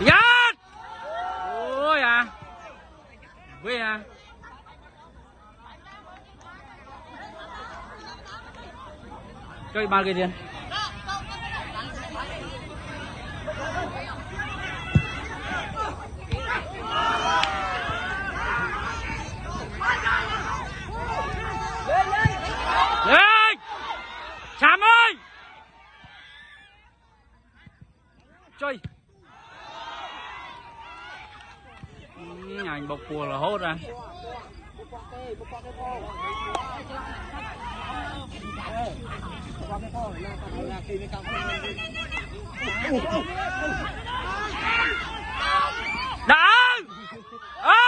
Giật! Ôi à. Vui à. Chơi ba cái tiền. Lên! Chạm ơi! Chơi. Nhà anh bọc cua là hốt ra. Đã ơi